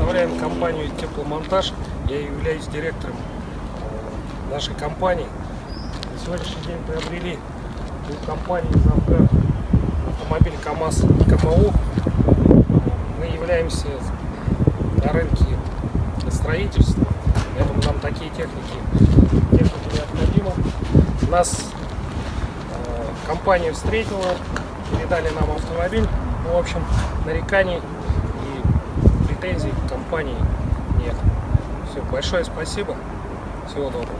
представляем компанию Тепломонтаж. Я являюсь директором э, нашей компании. На сегодняшний день приобрели у компании Завгар автомобиль КАМАЗ КМУ. Мы являемся на рынке строительства, поэтому нам такие техники, техники необходимы. Нас э, компания встретила, передали нам автомобиль. В общем, нареканий претензий к компании нет. Все, большое спасибо. Всего доброго.